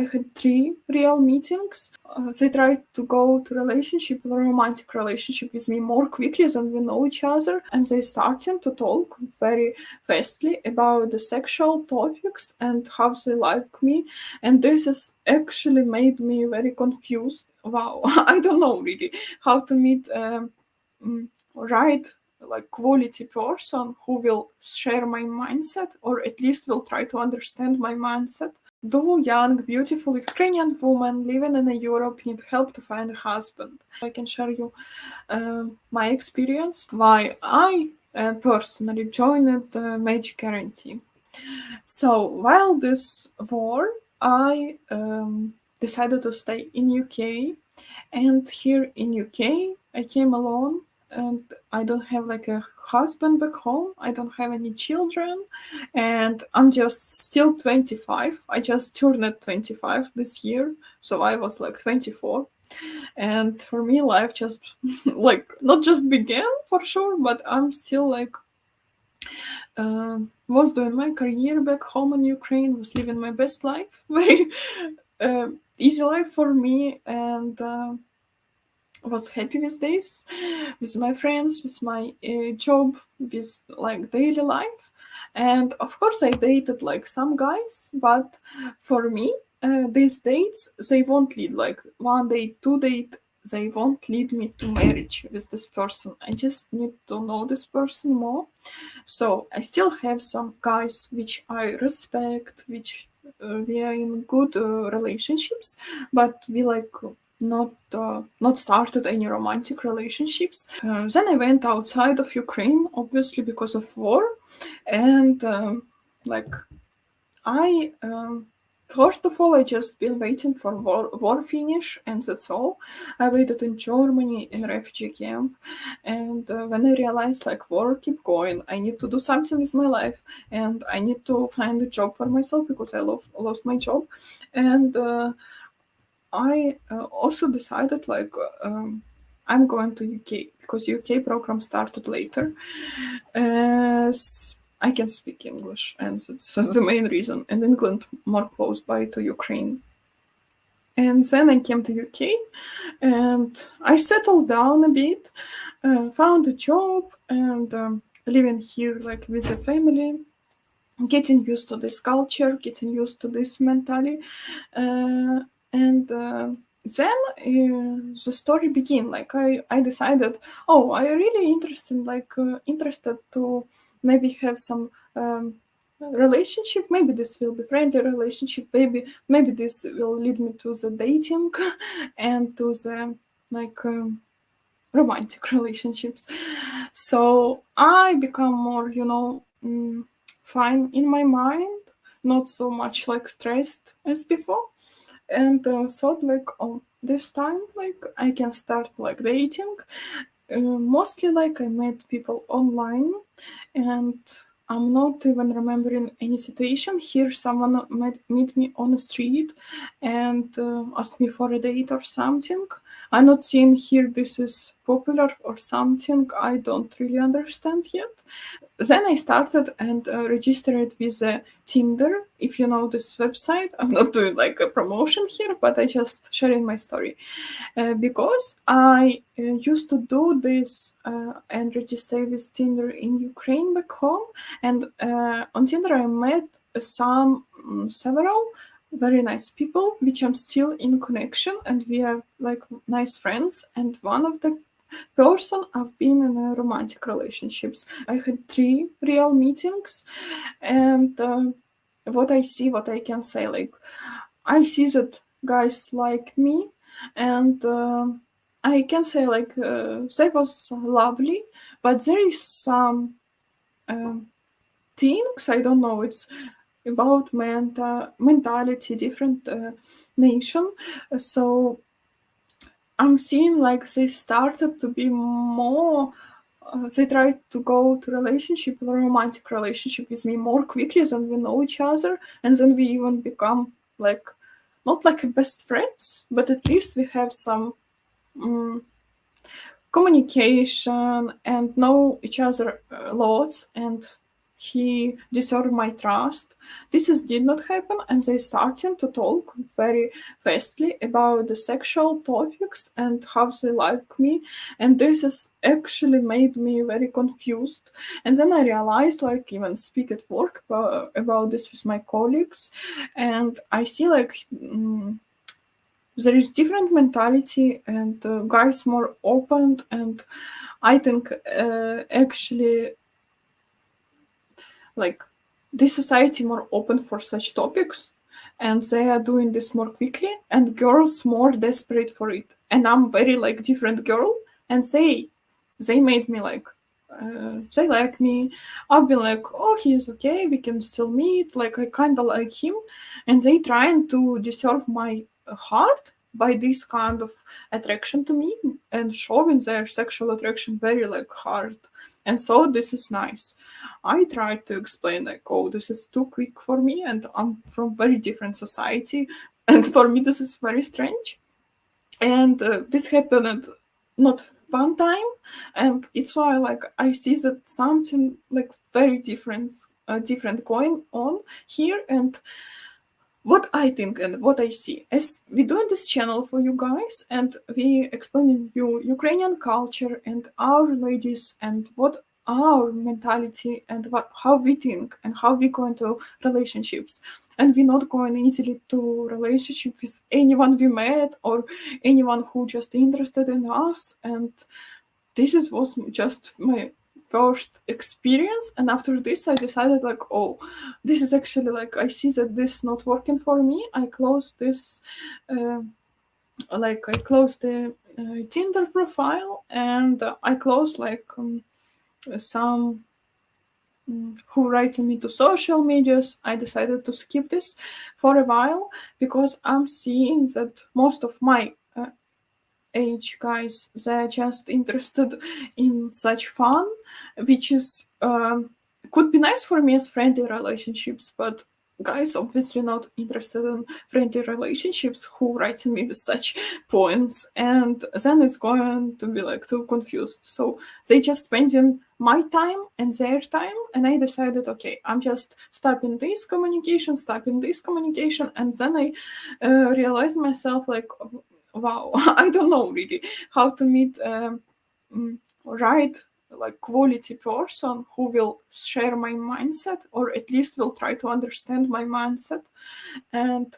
I had three real meetings. Uh, they tried to go to relationship, romantic relationship with me more quickly than we know each other, and they started to talk very fastly about the sexual topics and how they like me. And this has actually made me very confused. Wow, I don't know really how to meet um, mm, right like quality person who will share my mindset or at least will try to understand my mindset. Do young, beautiful Ukrainian women living in Europe need help to find a husband? I can share you uh, my experience why I uh, personally joined the Match Guarantee. So while this war, I um, decided to stay in UK, and here in UK I came alone and I don't have like a husband back home. I don't have any children, and I'm just still 25. I just turned 25 this year, so I was like 24. And for me, life just like not just began for sure, but I'm still like uh, was doing my career back home in Ukraine, was living my best life, very uh, easy life for me, and. Uh, was happy with this, with my friends, with my uh, job, with like daily life. And of course, I dated like some guys, but for me, uh, these dates they won't lead like one date, two date. They won't lead me to marriage with this person. I just need to know this person more. So I still have some guys which I respect, which uh, we are in good uh, relationships, but we like not uh, not started any romantic relationships. Uh, then I went outside of Ukraine, obviously because of war, and um, like I um, first of all I just been waiting for war, war finish, and that's all. I waited in Germany in refugee camp, and uh, when I realized like war keep going, I need to do something with my life, and I need to find a job for myself because I lost lost my job, and uh, I uh, also decided like um, I'm going to UK because UK program started later. I can speak English, and that's the main reason. And England more close by to Ukraine. And then I came to UK, and I settled down a bit, uh, found a job, and um, living here like with a family getting used to this culture, getting used to this mentality, uh, and uh, then uh, the story began like i i decided oh i really interested like uh, interested to maybe have some um, relationship. Maybe this will be friendly relationship. Maybe maybe this will lead me to the dating and to the like um, romantic relationships. So i become more you know mm, fine in my mind not so much like stressed as before and uh, thought like oh this time like i can start like dating. Uh, mostly like i met people online and i'm not even remembering any situation. Here someone met meet me on the street and uh, asked me for a date or something i'm not seeing here this is popular or something. I don't really understand yet. Then I started and uh, registered with uh, Tinder. If you know this website, I'm not doing like a promotion here, but I just sharing my story. Uh, because I uh, used to do this uh, and register with Tinder in Ukraine back home, and uh, on Tinder I met some um, several very nice people, which I'm still in connection, and we are like nice friends. And one of the person I've been in a romantic relationships. I had three real meetings, and uh, what I see, what I can say, like I see that guys like me, and uh, I can say like uh, they was lovely, but there is some um, things I don't know. It's about mental mentality, different uh, nation. So I'm seeing like they started to be more uh, they try to go to relationship romantic relationship with me more quickly than we know each other and then we even become like not like best friends but at least we have some um, communication and know each other lots and he deserved my trust. This is, did not happen, and they started to talk very fastly about the sexual topics and how they like me. And this has actually made me very confused. And then I realized, like, even speak at work about, about this with my colleagues, and I see like. Mm, there is different mentality and uh, guys more open and i think uh, actually like this society more open for such topics and they are doing this more quickly and girls more desperate for it. And i'm very like different girl and they they made me like uh, they like me. I've been like oh he's okay we can still meet like i kind of like him. And they trying to deserve my heart by this kind of attraction to me and showing their sexual attraction very like hard and so this is nice. I tried to explain like oh this is too quick for me and i'm from very different society and for me this is very strange. And uh, this happened not one time and it's why like i see that something like very different uh, different going on here and what I think and what I see. As we doing this channel for you guys and we explaining you Ukrainian culture and our ladies and what our mentality and what how we think and how we go into relationships. And we're not going easily to relationship with anyone we met or anyone who just interested in us. And this is was just my first experience and after this i decided like oh this is actually like i see that this not working for me. I closed this uh, like i closed the uh, tinder profile and uh, i closed like um, some um, who writing me to social medias. I decided to skip this for a while because i'm seeing that most of my age guys they're just interested in such fun which is um, could be nice for me as friendly relationships but guys obviously not interested in friendly relationships who write me with such points and then it's going to be like too confused. So they just spending my time and their time and i decided okay i'm just stopping this communication stopping this communication and then i uh, realized myself like wow i don't know really how to meet um, mm, right like quality person who will share my mindset or at least will try to understand my mindset. And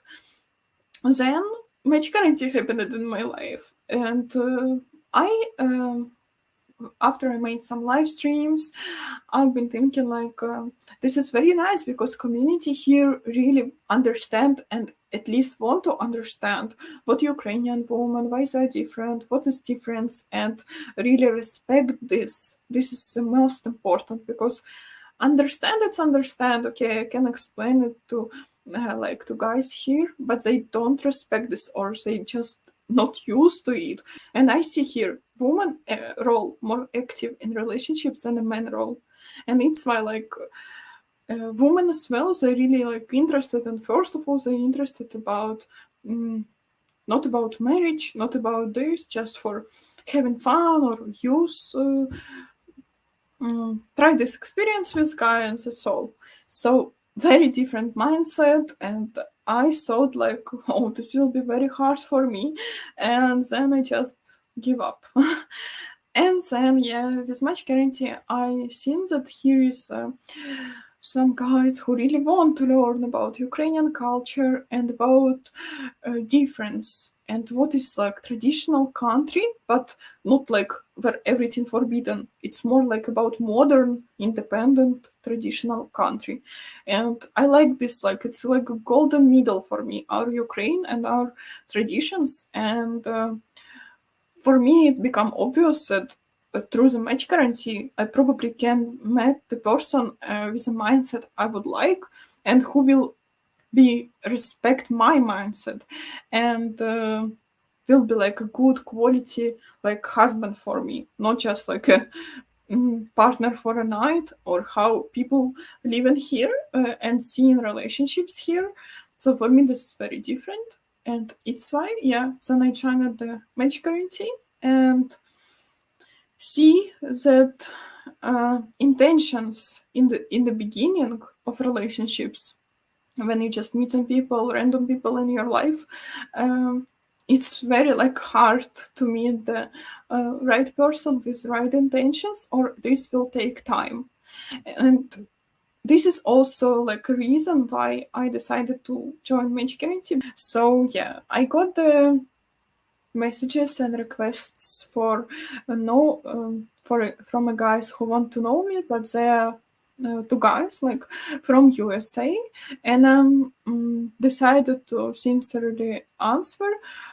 then match guarantee happened in my life. And uh, i um, after I made some live streams, I've been thinking like uh, this is very nice because community here really understand and at least want to understand what Ukrainian women, why they're different, what is difference, and really respect this. This is the most important because understand it's understand. Okay, I can explain it to uh, like to guys here, but they don't respect this or they just not used to it. And I see here woman uh, role more active in relationships than a man role, and it's why like uh, women as well they really like interested and first of all they're interested about um, not about marriage, not about this, just for having fun or use. Uh, um, try this experience with guy and that's all. So very different mindset and I thought like, oh, this will be very hard for me, and then I just give up. and then, yeah, with match guarantee, I think that here is uh, some guys who really want to learn about Ukrainian culture and about uh, difference and what is like traditional country, but not like where everything forbidden. It's more like about modern, independent, traditional country. And I like this, like it's like a golden middle for me, our Ukraine and our traditions. And uh, for me, it become obvious that uh, through the match guarantee, I probably can meet the person uh, with a mindset I would like and who will be respect my mindset and uh, will be like a good quality like husband for me not just like a mm, partner for a night or how people live in here uh, and see in relationships here. So for me this is very different and it's why yeah. Then i joined the match guarantee and see that uh, intentions in the in the beginning of relationships when you just meet some people random people in your life um, it's very like hard to meet the uh, right person with right intentions or this will take time. And this is also like a reason why i decided to join match guarantee so yeah i got the messages and requests for uh, no um, for from a guys who want to know me but they are uh, two guys like from USA, and I um, mm, decided to sincerely answer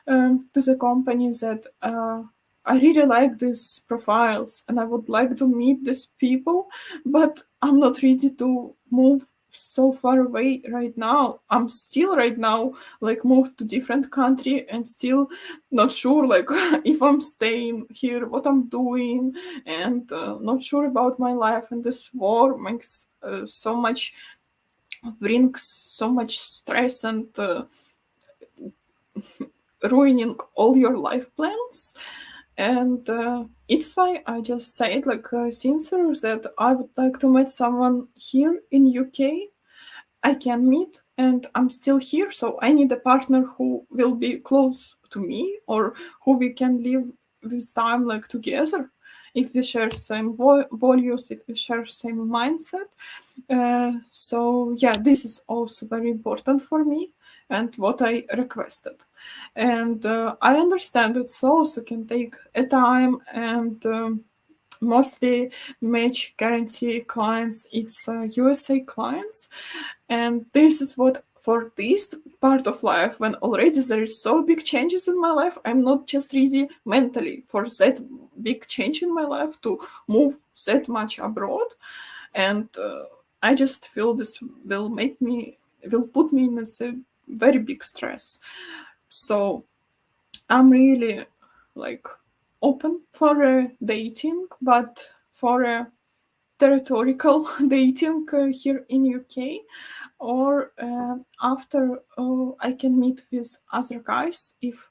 um, to the company that uh, I really like these profiles and I would like to meet these people, but I'm not ready to move so far away right now. I'm still right now like moved to different country and still not sure like if i'm staying here what i'm doing and uh, not sure about my life and this war makes uh, so much brings so much stress and uh, ruining all your life plans and uh, it's why I just said like uh, sincere that I would like to meet someone here in UK. I can meet and I'm still here, so I need a partner who will be close to me or who we can live with time like together. If we share same values, if we share same mindset, uh, so yeah, this is also very important for me and what I requested. And uh, I understand it also can take a time and um, mostly match guarantee clients it's uh, USA clients and this is what for this part of life when already there is so big changes in my life i'm not just ready mentally for that big change in my life to move that much abroad and uh, i just feel this will make me will put me in a very big stress. So I'm really like open for uh, dating, but for a territorial dating uh, here in UK, or uh, after uh, I can meet with other guys if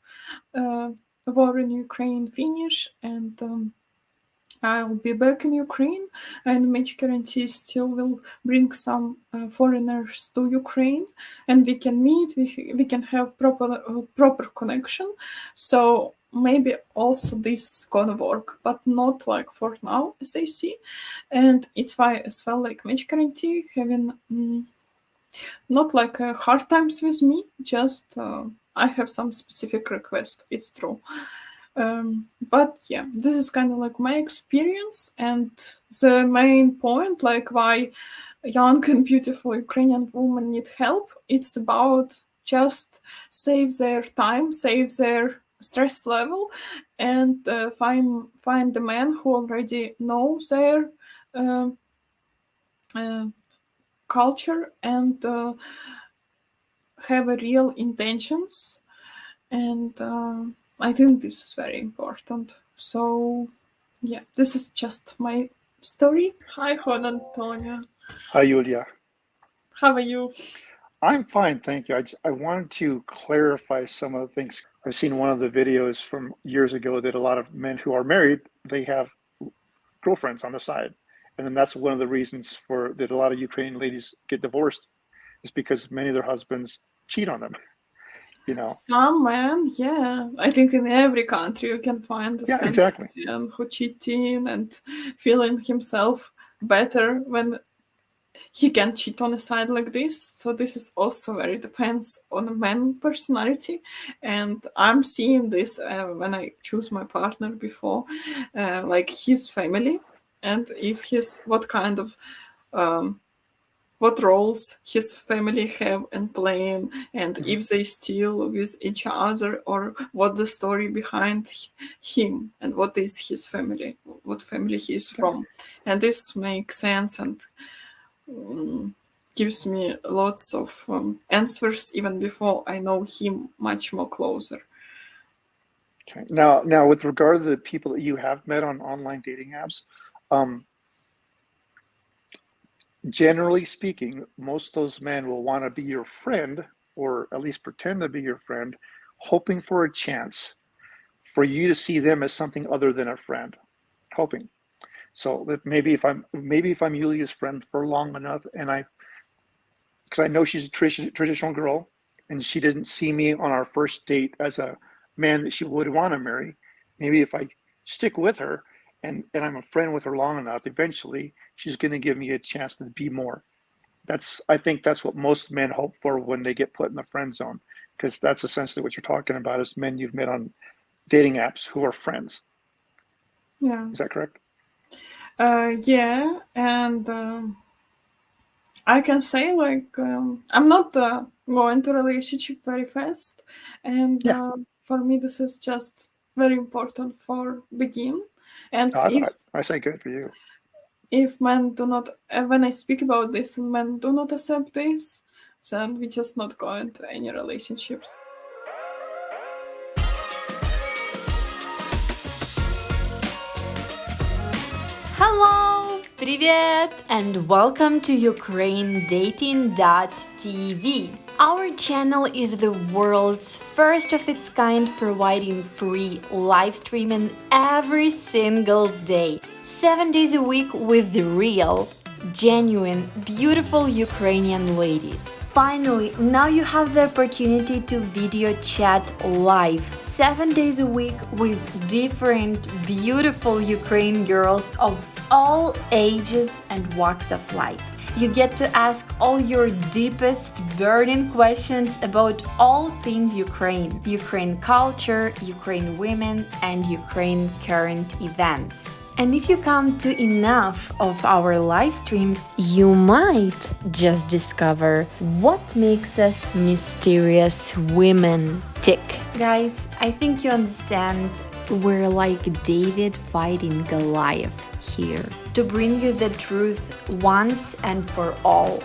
uh, war in Ukraine finish and um, I'll be back in Ukraine, and Match Guarantee still will bring some uh, foreigners to Ukraine, and we can meet. We we can have proper uh, proper connection. So maybe also this gonna work, but not like for now, as I see. And it's why as well like Match Guarantee having mm, not like uh, hard times with me. Just uh, I have some specific request. It's true. Um, but yeah, this is kind of like my experience and the main point, like why young and beautiful Ukrainian women need help. It's about just save their time, save their stress level, and uh, find find the man who already knows their uh, uh, culture and uh, have a real intentions and uh, I think this is very important. So, yeah, this is just my story. Hi, Juan Antonio. Hi, Julia. How are you? I'm fine, thank you. I, I wanted to clarify some of the things. I've seen one of the videos from years ago that a lot of men who are married, they have girlfriends on the side. And then that's one of the reasons for that a lot of Ukrainian ladies get divorced is because many of their husbands cheat on them you know. Some men yeah. I think in every country you can find this yeah, kind exactly. of man who cheating and feeling himself better when he can cheat on a side like this. So this is also very depends on a man personality. And i'm seeing this uh, when i choose my partner before uh, like his family. And if he's what kind of um, what roles his family have and playing and mm-hmm. if they still with each other or what the story behind him and what is his family what family he is from. And this makes sense and um, gives me lots of um, answers even before i know him much more closer. Okay. Now now with regard to the people that you have met on online dating apps um, generally speaking, most of those men will want to be your friend or at least pretend to be your friend, hoping for a chance for you to see them as something other than a friend, hoping. So maybe if I'm maybe if I'm Yulia's friend for long enough, and I, because I know she's a traditional girl, and she didn't see me on our first date as a man that she would want to marry. Maybe if I stick with her, and and I'm a friend with her long enough, eventually she's going to give me a chance to be more. That's I think that's what most men hope for when they get put in the friend zone, because that's essentially what you're talking about is men you've met on dating apps who are friends. Yeah. Is that correct? Uh, yeah, and um, I can say like um, I'm not uh, going to relationship very fast, and Yeah. uh, for me this is just very important for begin. And I, if I, I say good for you. if men do not, uh, when I speak about this and men do not accept this, then we just not go into any relationships. Hello! Привет! And welcome to UkraineDating.tv. Our channel is the world's first of its kind providing free live streaming every single day, 7 days a week with the real, genuine, beautiful Ukrainian ladies. Finally, now you have the opportunity to video chat live 7 days a week with different beautiful Ukraine girls of all ages and walks of life. You get to ask all your deepest burning questions about all things Ukraine, Ukraine culture, Ukraine women, and Ukraine current events. And if you come to enough of our live streams, you might just discover what makes us mysterious women tick. Guys, I think you understand we're like David fighting Goliath here to bring you the truth once and for all.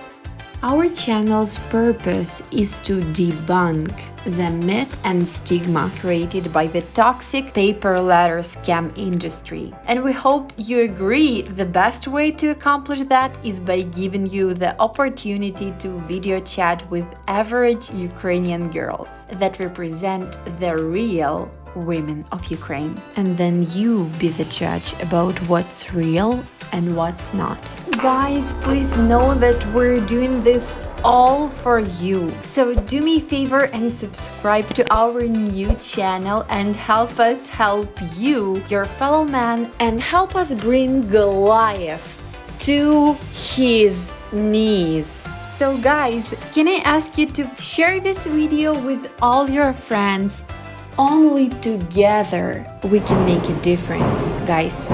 Our channel's purpose is to debunk the myth and stigma created by the toxic pay per letter scam industry. And we hope you agree the best way to accomplish that is by giving you the opportunity to video chat with average Ukrainian girls that represent the real women of Ukraine. And then you be the judge about what's real and what's not. Guys, please know that we're doing this all for you. So do me a favor and subscribe to our new channel and help us help you, your fellow man, and help us bring Goliath to his knees. So guys, can I ask you to share this video with all your friends only together we can make a difference, guys.